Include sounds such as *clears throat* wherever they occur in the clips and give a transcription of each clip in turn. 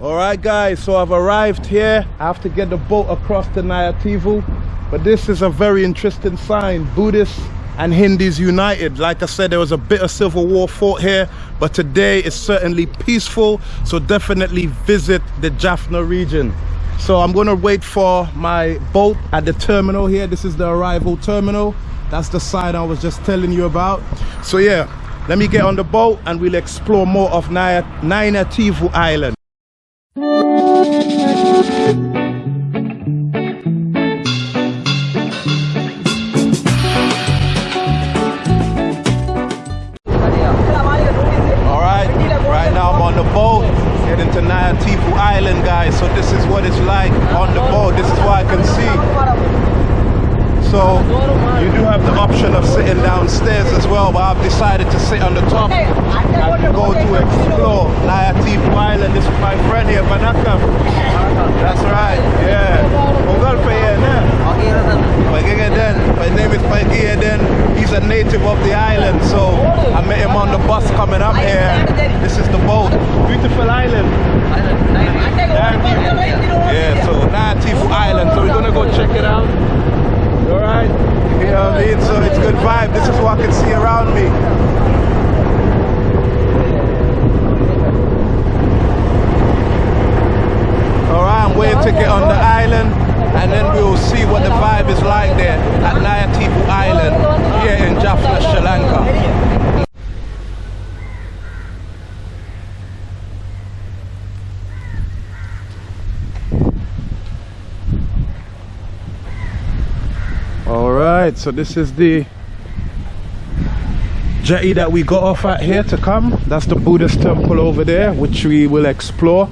All right, guys, so I've arrived here. I have to get the boat across to Nayativu. But this is a very interesting sign. Buddhists and Hindus united. Like I said, there was a bit of civil war fought here, but today is certainly peaceful. So definitely visit the Jaffna region. So I'm gonna wait for my boat at the terminal here. This is the arrival terminal. That's the sign I was just telling you about. So yeah, let me get on the boat and we'll explore more of Naya, Naina Tivu Island. So you do have the option of sitting downstairs as well, but I've decided to sit on the top and go to explore Nayatipu Island. This is my friend here, Vanakam. That's right, yeah. Ungal pa yan? Pagigeden. My name is Pagigeden. He's a native of the island, so I met him on the bus coming up here. This is the boat. Beautiful island. Yeah, so Nayatipu Island. So we're gonna go check it out. Alright? You know what I mean? So it's good vibe. This is what I can see around me. Alright, I'm waiting to get on the island and then we'll see what the vibe is like there at Nayatipu Island here in Jaffna, Sri Lanka. All right, so this is the jetty that we got off at here to come. That's the Buddhist temple over there, which we will explore.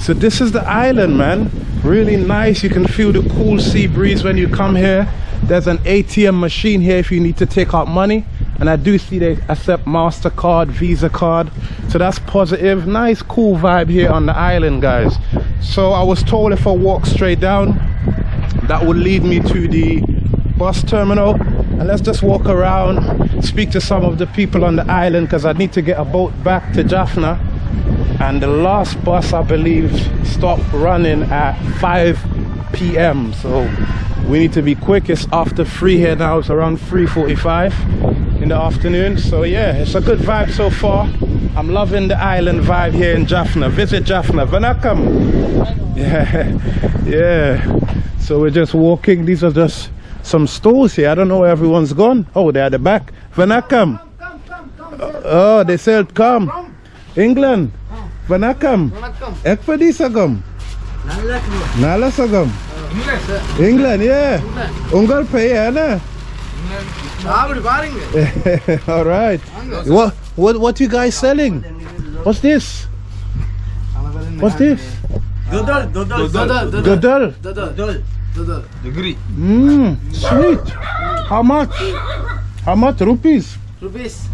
So this is the island, man. Really nice. You can feel the cool sea breeze when you come here. There's an ATM machine here if you need to take out money. And I do see they accept MasterCard, Visa card. So that's positive. Nice, cool vibe here on the island, guys. So I was told if I walk straight down, that would lead me to the bus terminal and let's just walk around speak to some of the people on the island because I need to get a boat back to Jaffna. And the last bus I believe stopped running at 5 p.m. so we need to be quick. It's after 3 here now it's around 3.45 in the afternoon. So yeah it's a good vibe so far. I'm loving the island vibe here in Jaffna. Visit Jaffna. Vanakam *laughs* yeah yeah. So we're just walking. These are just some stores here. I don't know where everyone's gone. Oh, they're at the back. Vanakam. Oh, they said come. England. Vanakam. Ekpadi sagam. Nala sagam. England, yeah. Ungal pay, na. *laughs* All right. What what what you guys selling? What's this? What's this? Dodol, dodol, Gadal. dodol, dodol, dodol. Degree. Mmm, sweet. How much? How much rupees? Rupees.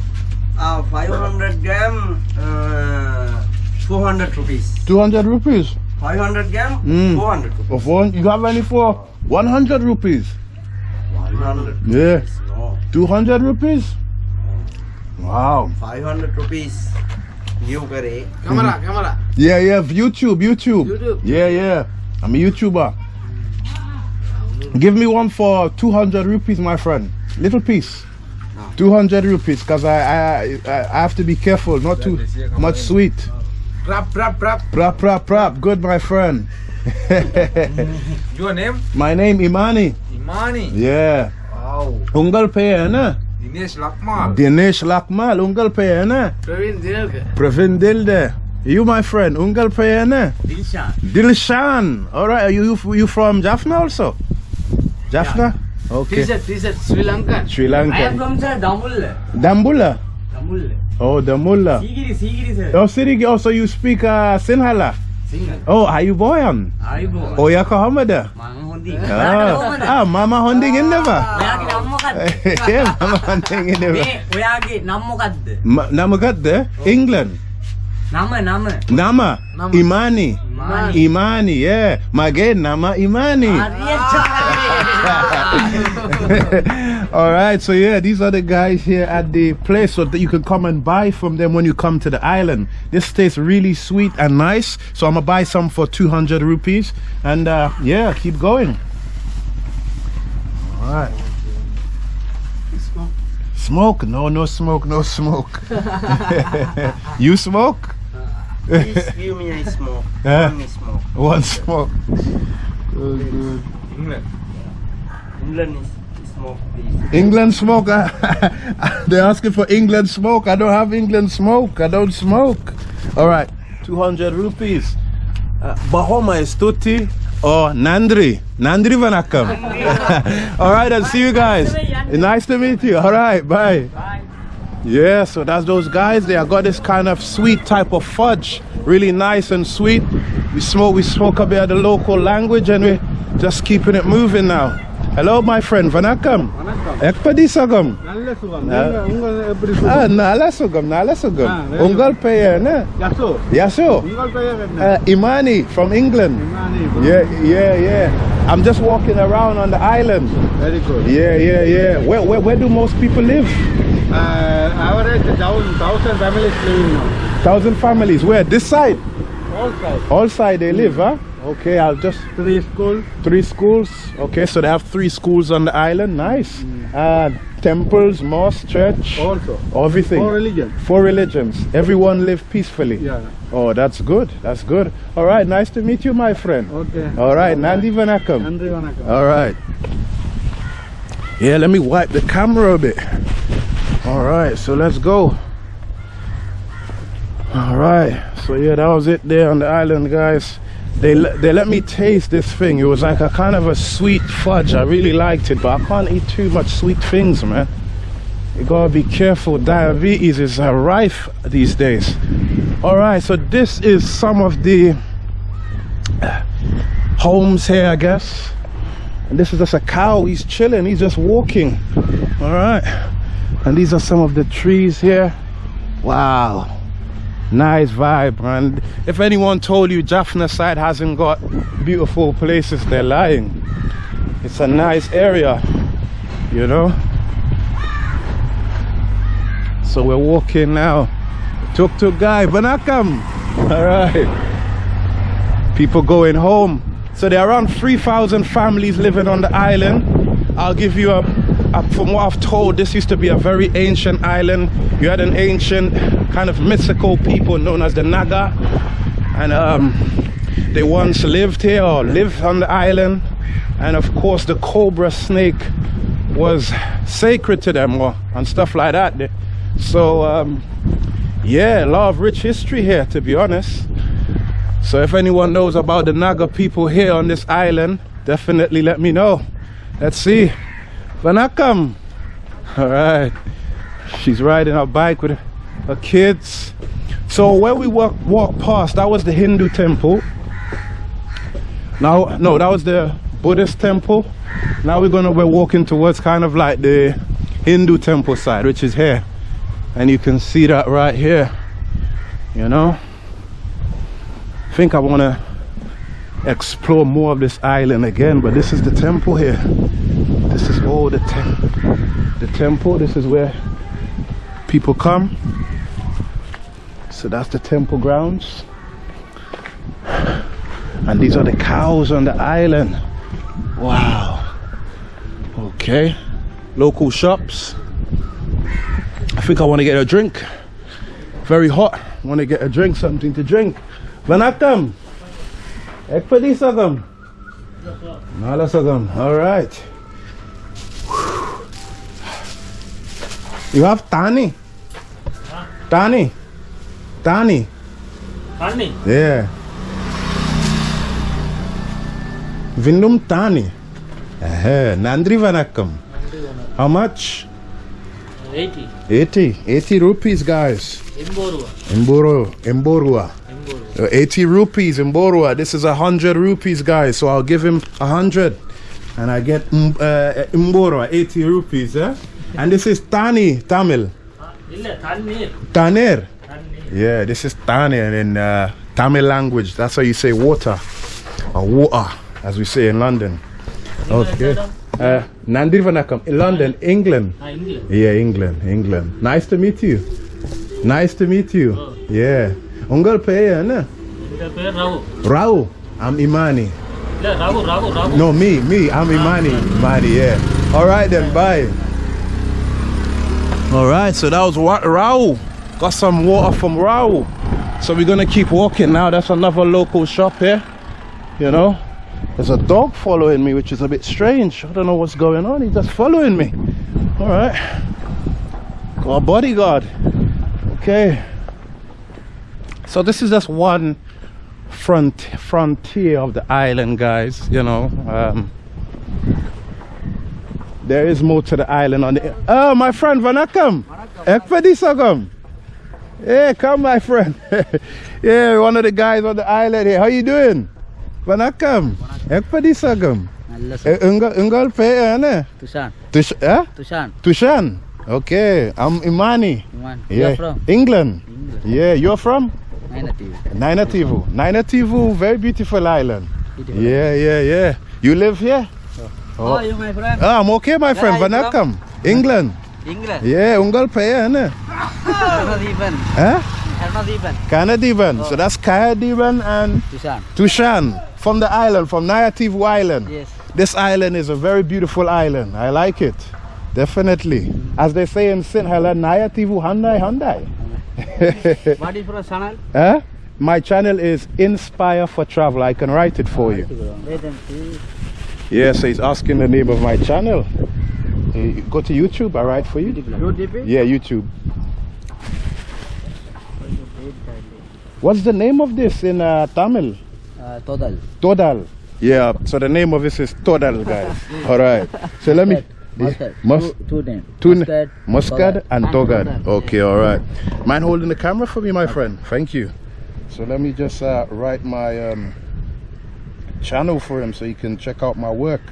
Uh, 500 gram, uh, 400 rupees. 200 rupees. 500 gram, Mm. 400 rupees. Of one, you have any for 100 rupees? 100 Yeah. No, 200 rupees? Wow. 500 rupees. New करे. Camera, camera. Yeah, yeah, YouTube, YouTube. YouTube. Yeah, yeah. I'm a YouTuber. Give me one for 200 rupees, my friend. Little piece. 200 rupees, because I, I, I I have to be careful, not too much sweet. Rap, rap, rap. Prap, prap, prap. Good, my friend. *laughs* Your name? my name Imani. Imani. Yeah. Wow. Ungal pe na? Dinesh Lakmal. Dinesh Lakmal, ungal pe na? Praveen Dinelka. Pravin Dilde. You, my friend, ungal pe na? Dilshan. Dilshan. All right. Are you you from Jaffna also? Jaffna? Yeah. Okay. T-shirt, T-shirt, Sri Lankan. Sri Lankan. I am from the Dambulla. Dambulla? Dambulla. Oh, Dambulla. Sigiri, Sigiri, sir. Oh, Sigiri. Oh, so you speak uh, Sinhala? Sinhala. Oh, Ayuboyan. Ayuboyan. Oya oh, Kahamada. Eh? Mama Honding. Oh. ah, Mama Honding ඉන්නවා. Ah, ඔයාගේ නම මොකද්ද? ඒ Mama Honding ඉන්නවා. මේ ඔයාගේ නම මොකද්ද? නම මොකද්ද? England. නම නම. නම. Imani. Imani. Imani, yeah. මගේ නම Imani. හරියට. *laughs* All right, so yeah, these are the guys here at the place so that you can come and buy from them when you come to the island. This tastes really sweet and nice, so I'm gonna buy some for 200 rupees, and uh, yeah, keep going. All right. Smoke? smoke? No, no smoke, no smoke. *laughs* you smoke? Please give me a smoke. *laughs* Yeah. Only smoke. One smoke. Good, good. England. England is smoke, please. England smoke. *laughs* They're asking for England smoke. I don't have England smoke. I don't smoke. All right, 200 rupees. Uh, Bahoma is Tutti or Nandri. Nandri Vanakam. *laughs* All right, I'll see you guys. Nice to meet you. All right, bye. Yeah, so that's those guys. They have got this kind of sweet type of fudge, really nice and sweet. We smoke, we smoke a bit of the local language, and we're just keeping it moving now. Hello, my friend. Vanakam. Vanakam. sugam. sagam. sugam. Ah. Ungal eppadi sugam. Ah, sugam. Ah, Ungal peya na. Yaso. Yaso. Ungal uh, Imani from England. Imani. Yeah, yeah, yeah. I'm just walking around on the island. Very good. Yeah, yeah, yeah. Where, where, where do most people live? Uh, average thousand, thousand families living now. Thousand families. Where? This side. All side. All side they live, huh? Okay, I'll just... Three schools. Three schools. Okay, so they have three schools on the island. Nice. Mm. Uh, temples, mosque, church. Also. Everything. Four religions. Four religions. Everyone live peacefully. Yeah. Oh, that's good. That's good. All right, nice to meet you, my friend. Okay. All right, Nandi Vanakam. Nandi Vanakam. All right. Yeah, let me wipe the camera a bit. All right, so let's go. All right, so yeah, that was it there on the island, guys. They they let me taste this thing. It was like a kind of a sweet fudge. I really liked it, but I can't eat too much sweet things, man. You gotta be careful. Diabetes is uh, rife these days. All right, so this is some of the uh, homes here, I guess. And this is just a cow. He's chilling. He's just walking. All right. And these are some of the trees here. Wow. Nice vibe, man. If anyone told you Jaffna side hasn't got beautiful places, they're lying. It's a nice area, you know. So we're walking now. Tuk tuk guy, Banakam. All right. People going home. So there are around 3,000 families living on the island. I'll give you a, from what I've told, this used to be a very ancient island. You had an ancient kind of mystical people known as the Naga. And um, they once lived here or lived on the island. And of course, the cobra snake was sacred to them or, and stuff like that. So, um, yeah, a lot of rich history here, to be honest. So if anyone knows about the Naga people here on this island, definitely let me know. Let's see. Vanakam. All right. She's riding her bike with her kids. So where we walk walk past, that was the Hindu temple. Now, no, that was the Buddhist temple. Now we're gonna we're walking towards kind of like the Hindu temple side, which is here, and you can see that right here. You know. I think I want to explore more of this island again, but this is the temple here. This is all the tem- the temple. This is where people come. So that's the temple grounds. And these are the cows on the island. Wow. Okay. Local shops. I think I want to get a drink. Very hot. Want to get a drink, something to drink. Vanakkam. Ekpadi sagam. Nala sagam. All right. You have Tani. Tani. Tani. Tani? Yeah. Vindum Tani. Eh, Nandri Vanakkam. How much? 80. 80. 80 rupees, guys. Emborua. Mboro, Mborua. Emborua. Uh, 80 rupees in Borua. This is a 100 rupees, guys. So I'll give him a 100. And I get mm, uh, Mboro, 80 rupees. Eh? and this is Tani Tamil. Tanir. Yeah, this is Tani in uh, Tamil language. That's how you say water or water, as we say in London. Okay. Uh, Nandi Vanakam in London, England. Yeah, England, England. Nice to meet you. Nice to meet you. Yeah. Ungal Peya, eh, na? Rao. I'm Imani. No, me, me. I'm Imani. Imani, yeah. All right then, bye. All right, so that was Wa- Rao. Got some water from Rao. So we're gonna keep walking now. That's another local shop here. You know, there's a dog following me, which is a bit strange. I don't know what's going on. He's just following me. All right, got a bodyguard. Okay. So this is just one front frontier of the island, guys. You know, um, there is more to the island on the. Oh, my friend Vanakam. Ekpedi Sagam. Hey, come, my friend. *laughs* yeah, one of the guys on the island here. How you doing? Vanakam. Ekpedi Sagam. Eh, Ungal Ungal pe ana. Tusan. Tush eh? Tusan. Tushan. Okay, I'm Imani. Iman. Yeah. You're from England. England. Yeah, you're from Nainati. Nainativu. Nainativu, very beautiful island. Beautiful. Yeah, yeah, yeah. You live here? Oh, are you my friend. Ah, I'm okay, my friend. Where are you Vanakam. England. England. Yeah, Ungal Paya, ne? Hernadivan. Huh? Hernadivan. Kanadivan. So that's Kayadivan and Tushan. Tushan from the island, from Nayativu Island. Yes. This island is a very beautiful island. I like it. Definitely. As they say in St. Helena, Nayativu Hyundai Hyundai. *laughs* What is your channel? huh? My channel is Inspire for Travel. I can write it for you. See. Yes, he's asking the name of my channel. Uh, Go to YouTube, I write for you. Yeah, YouTube. What's the name of this in uh, Tamil? Uh, total. Todal. Yeah, so the name of this is Todal, guys. *laughs* All right. So let me. Mustard. Mus- two, two names. Two Mustard. Muscad Todal. and Togad. Okay, all right. Mind holding the camera for me, my friend? Thank you. So let me just uh, write my um, channel for him so he can check out my work.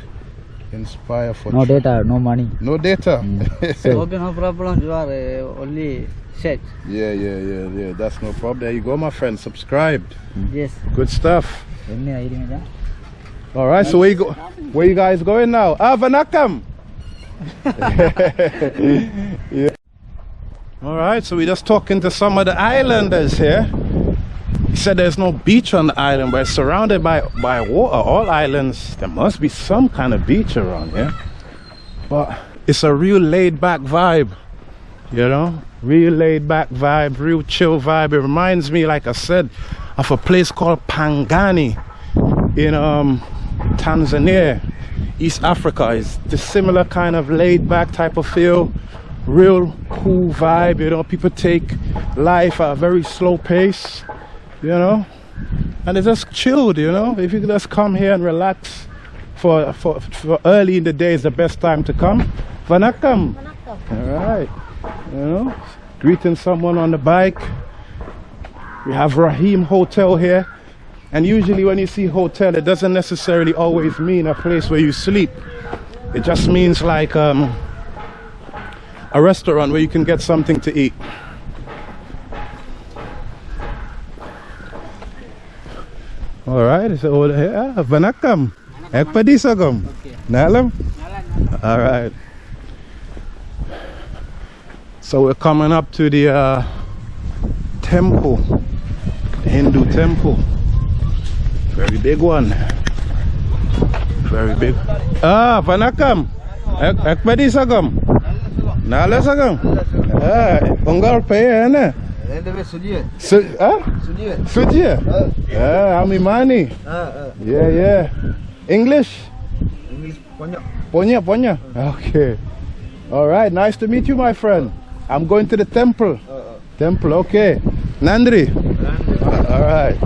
Inspire for No Tra- data, no money. No data. *laughs* okay, no problem. You are uh, only search. yeah, yeah, yeah, yeah. That's no problem. There you go, my friend. Subscribed. Yes. Good stuff. All right. So where you go? Where you guys going now? Ah, Vanakam. *laughs* yeah. All right. So we're just talking to some of the islanders here. He said there's no beach on the island, but it's surrounded by by water. All islands, there must be some kind of beach around here. But it's a real laid back vibe, you know, real laid back vibe, real chill vibe. It reminds me, like I said, of a place called Pangani in um, Tanzania, East Africa. It's the similar kind of laid back type of feel, real cool vibe. You know, people take life at a very slow pace, you know, and it's just chilled. You know, if you just come here and relax for for, for early in the day is the best time to come. Vanakam. All right, you know, greeting someone on the bike. We have Rahim Hotel here. And usually when you see hotel, it doesn't necessarily always mean a place where you sleep. It just means like um, a restaurant where you can get something to eat. All right, so over here, ah, Vanakam. Ekpadisagam. Nalam? All right. So we're coming up to the uh, temple, the Hindu temple. Very big one. Very big. Ah, Vanakam. Ek ekpedi sagam. Nala sagam. Pe ana. Su ah? Sujia. Ah, I'm Imani. Yeah, yeah. English? Ponya, Ponya. Okay. All right. Nice to meet you, my friend. I'm going to the temple. Temple. Okay. Nandri. All right.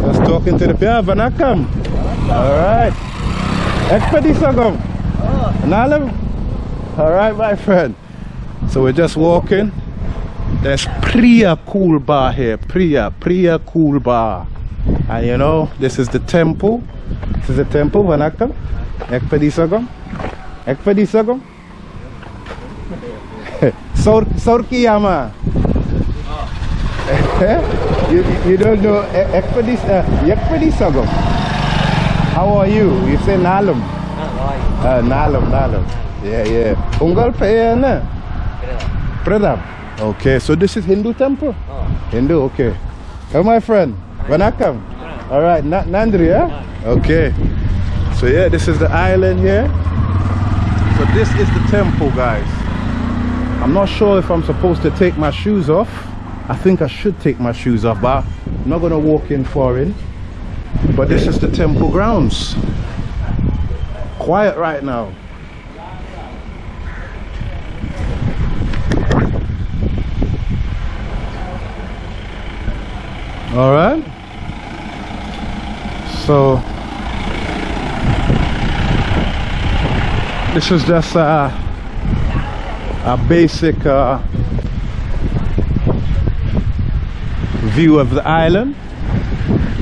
Just talking to the yeah, Vanakam. All right. Expedisagam. Nalam. All right, my friend. So we're just walking. There's Priya Cool Bar here. Priya, Priya Cool Bar. And you know, this is the temple. This is the temple, Vanakam. Ekpadisagam. Ekpadisagam. Sor *laughs* Sorkiyama. *laughs* you, you don't know Ekpadis uh, Ekpadisagam. How are you? You say Nalum? Uh, Nalum, Nalum. Yeah, yeah. Ungal Payana? Pradap. Okay, so this is Hindu temple? Ah. Hindu, okay. Come my friend. Vanakam. All right, Na- Nandri, yeah? Okay. So yeah, this is the island here. So this is the temple, guys. I'm not sure if I'm supposed to take my shoes off. I think I should take my shoes off, but I'm not gonna walk in foreign. But this is the temple grounds. Quiet right now. All right. So this is just a, a basic uh, view of the island.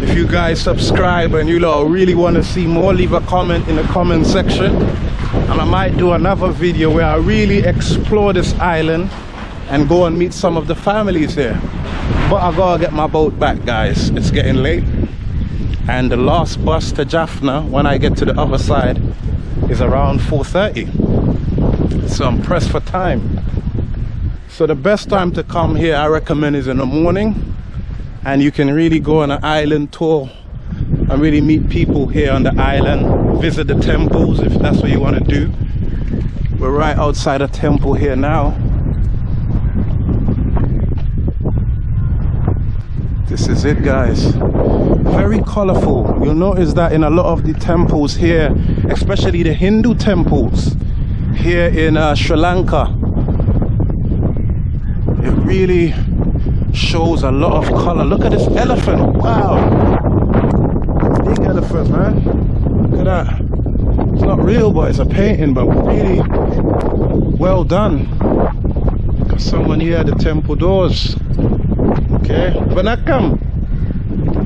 If you guys subscribe and you lot really want to see more, leave a comment in the comment section. And I might do another video where I really explore this island and go and meet some of the families here. But I gotta get my boat back, guys. It's getting late. And the last bus to Jaffna, when I get to the other side, is around 4.30. So I'm pressed for time. So the best time to come here, I recommend, is in the morning. And you can really go on an island tour and really meet people here on the island, visit the temples if that's what you want to do. We're right outside a temple here now. This is it, guys. Very colorful. You'll notice that in a lot of the temples here, especially the Hindu temples here in uh, Sri Lanka, it really shows a lot of color. Look at this elephant. Wow. Big elephant, man. Look at that. It's not real, but it's a painting, but really well done. Someone here at the temple doors. Okay. Vanakkam.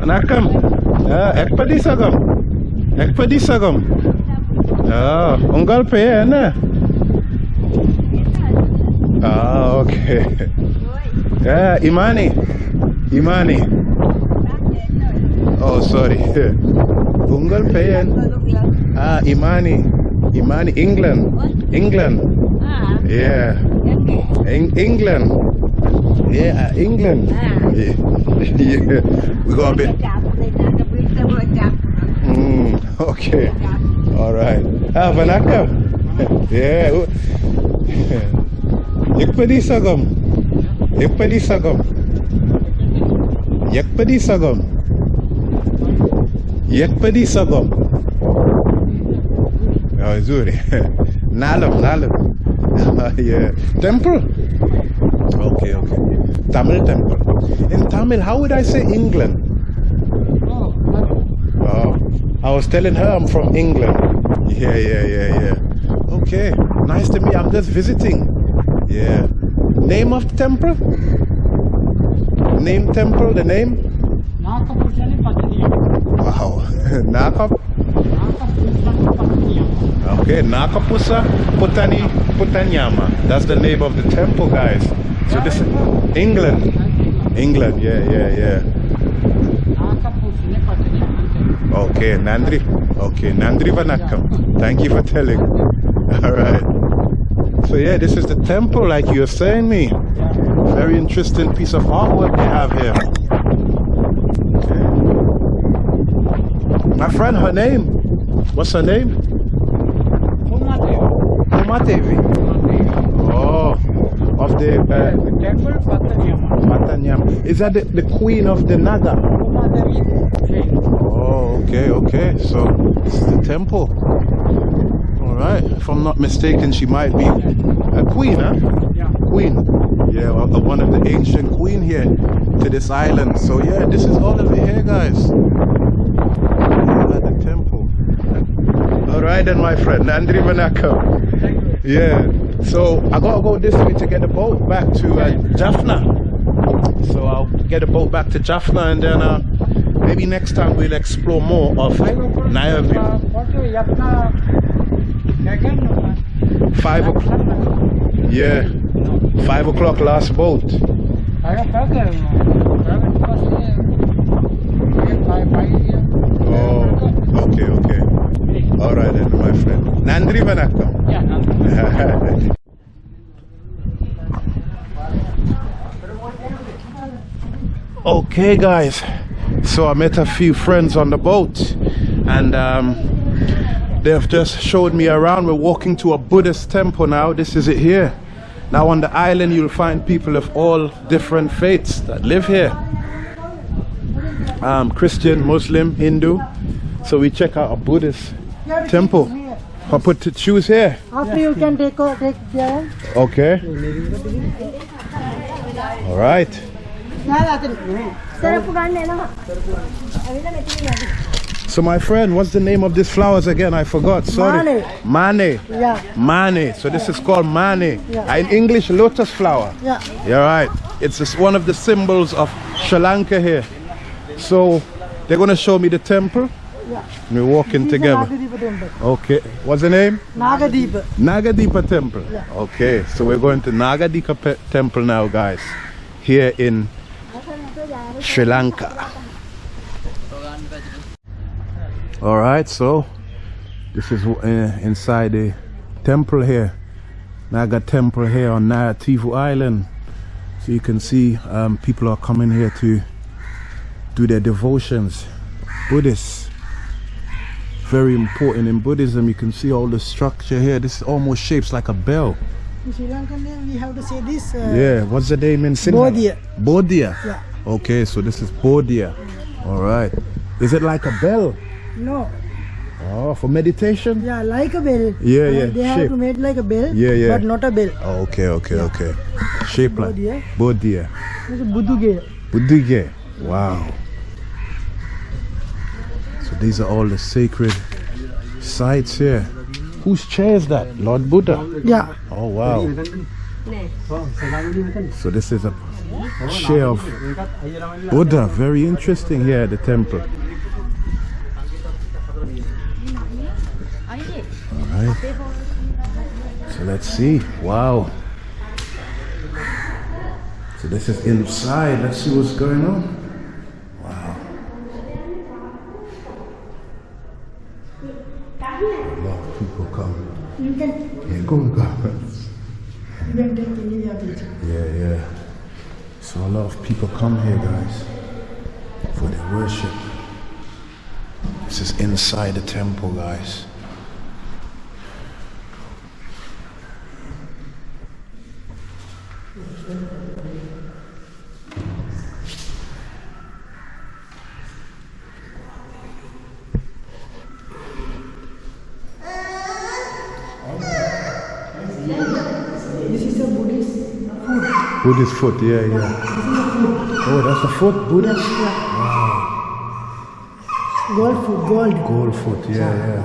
Vanakkam. Ah, sagam. Ekpadi sagam. Ah, ungal na? Ah, okay. Yeah, *laughs* Imani. Imani. Oh, sorry. *laughs* Ungal pe Ah, Imani. Imani, England. England. Yeah. Eng- England. Yeah, uh, England. Yeah. *laughs* yeah. We got a bit. Mm, okay. All right. Ah, Vanaka. *laughs* yeah. Yakpadi *laughs* sagam. Yakpadi sagam. Yakpadi sagam. Yakpadi sagam. Oh, Zuri. Nalam, Nalam. *laughs* yeah. Temple. Okay, okay. Tamil temple. In Tamil, how would I say England? Oh, I was telling her I'm from England. Yeah, yeah, yeah, yeah. Okay, nice to meet. I'm just visiting. Yeah. Name of the temple? Name temple. The name? Wow. *laughs* Nakap. Okay, Nakapusa Putani Putanyama. That's the name of the temple, guys. So this is England. England, yeah, yeah, yeah. Okay, Nandri. Okay, Nandri Vanakam. Thank you for telling. *laughs* All right. So yeah, this is the temple, like you were saying me. Very interesting piece of artwork they have here. Okay. My friend, her name. What's her name? Umadevi. Oh, of the uh, Matanyam. Is that the, the queen of the Naga? Oh, okay, okay. So this is the temple. All right. If I'm not mistaken, she might be a queen, huh? Yeah. Queen. Yeah, well, one of the ancient queen here to this island. So yeah, this is all of it here, guys. Yeah, at the temple. Then, my friend, Nandri Vanaka. Yeah. So I gotta go this way to get the boat back to uh, Jaffna. So I'll get a boat back to Jaffna, and then uh, maybe next time we'll explore more of View. Five o'clock. Yeah. Five o'clock last boat. Oh, okay, okay. All right, then, my friend. Nandri Vanakkam. Yeah, Nandri. *laughs* okay, guys. So I met a few friends on the boat, and um, they've just showed me around. We're walking to a Buddhist temple now. This is it here. Now on the island, you'll find people of all different faiths that live here. Um, Christian, Muslim, Hindu. So we check out a Buddhist temple. I put the shoes here. After you can take, take there. Okay. All right. So my friend, what's the name of these flowers again? I forgot, sorry. Mane. Mane. Yeah. Mane. So this is called mane. Yeah. In English, lotus flower. Yeah. You're right. It's one of the symbols of Sri Lanka here. So they're going to show me the temple. Yeah. We're walking together. Okay. What's the name? Nagadipa. Nagadeepa Temple. Yeah. Okay. So we're going to Nagadeepa Temple now, guys. Here in Sri Lanka. All right. So this is uh, inside the temple here. Naga Temple here on Nativu Island. So you can see um, people are coming here to do their devotions. Buddhists. Very important in Buddhism. You can see all the structure here. This almost shapes like a bell. In Sri Lankan name we have to say this. Uh, Yeah. What's the name in Sinhala? Bodhiya. Bodhiya. Yeah. Okay, so this is Bodhiya. All right. Is it like a bell? No. Oh, for meditation? Yeah, like a bell. Yeah, Uh, yeah, They have to make like a bell. Yeah, yeah. But not a bell. Oh, okay, okay, okay. Shape like. This is Buduge. Buddhige. Wow. These are all the sacred sites here. Whose chair is that? Lord Buddha. Yeah. Oh wow. So this is a chair of Buddha. Very interesting here at the temple. Alright. So let's see. Wow. So this is inside. Let's see what's going on. Wow. A lot of people come. You of it. Yeah, yeah. So a lot of people come here, guys, for their worship. This is inside the temple, guys. Food. Buddhist foot, yeah, yeah. Oh, that's a foot, Buddha? Gold food, gold. Gold foot, yeah, yeah.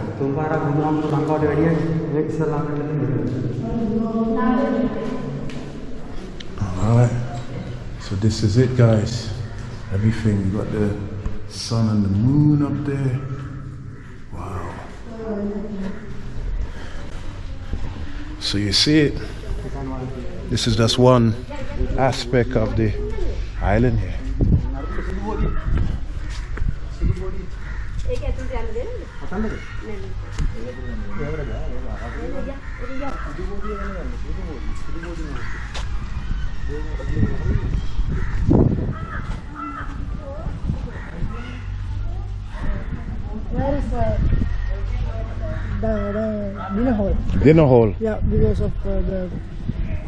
Alright. So this is it, guys. Everything. You got the sun and the moon up there. Wow. So you see it. This is just one aspect of the island here. Where is uh, the, the dinner hall? Dinner hall. Yeah, because of uh, the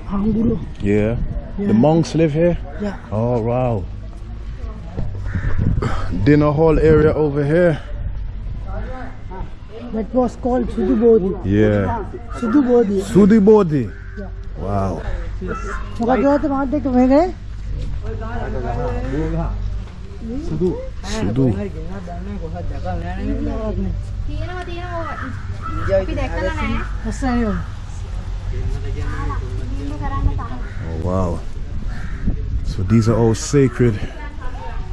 Hanguru. Yeah. The monks live here? Yeah. Oh, wow. *clears throat* Dinner hall area over here. That was called Sudibodi. Yeah. Sudibodi. Sudibodi. Yeah. Wow. Sudu. Sudu. Sudu wow. So these are all sacred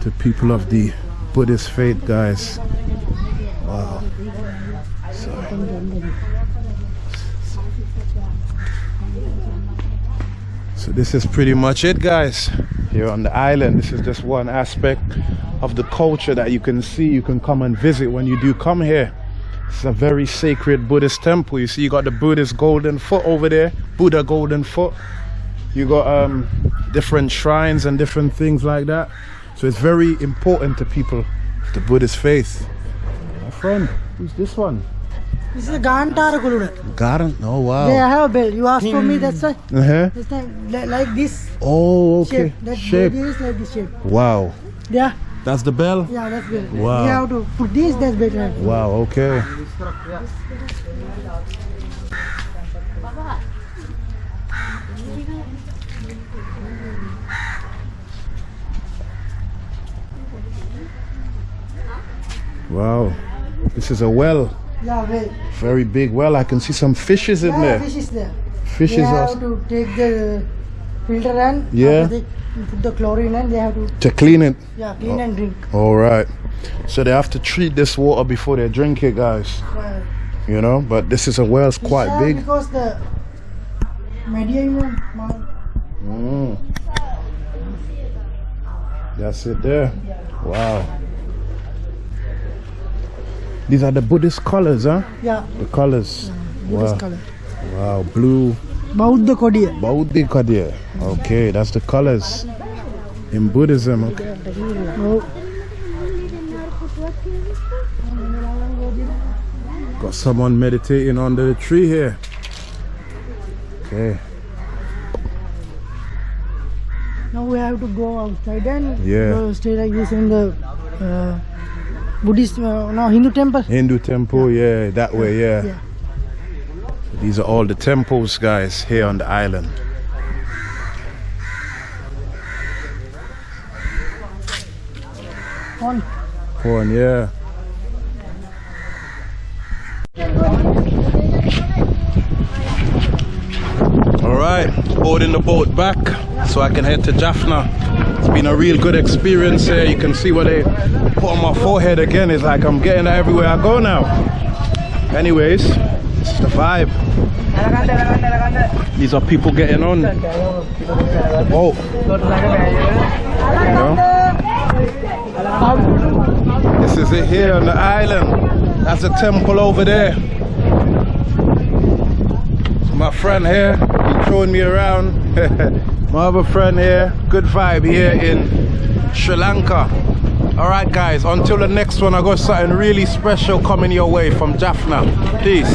to people of the buddhist faith guys. Wow. So so this is pretty much it guys. Here on the island this is just one aspect of the culture that you can see you can come and visit when you do come here. It's a very sacred Buddhist temple. You see, you got the Buddhist golden foot over there, Buddha golden foot. You got um, different shrines and different things like that. So it's very important to people, the Buddhist faith. My friend, who's this one? This is a Gantara Kuluda. Garden. Oh wow. They have a bell. You asked for me, that's why. Uh-huh. This time, like this Oh, okay. shape. That Shape. is like this shape. Wow. Yeah, That's the bell? yeah, that's bell. Wow. You have to put this, that's better. Wow, okay. Wow. This is a well. Yeah, well. Very big well. I can see some fishes in Yeah, there. fish is there. Fishes they are have to take the filter and Yeah. they put the chlorine and they have to to clean it. yeah clean and drink. All right. So they have to treat this water before they drink it, guys. Uh, You know, but this is a well. It's quite are big. because the know, Mm. That's it there. Wow. These are the Buddhist colors, huh? yeah The colors. Buddhist Wow. color. Wow. Blue. Bauddha Kodiya. Bauddhikadya. Okay, that's the colors in Buddhism. Okay. Oh, Got someone meditating under the tree here. Okay. now we have to go outside and Yeah. go stay like this in the uh, Buddhist uh, no Hindu temple. Hindu temple, yeah, that way, yeah. Yeah. These are all the temples, guys, here on the island. On Porn, yeah. All right, boarding the boat back so I can head to Jaffna. It's been a real good experience here. You can see what they put on my forehead again. It's like I'm getting everywhere I go now. Anyways, it's the vibe. These are people getting on boat. You know? This is it here on the island. That's a temple over there. My friend here, he's showing me around. *laughs* My other friend here, good vibe here in Sri Lanka. All right, guys, until the next one, I got something really special coming your way from Jaffna. Peace.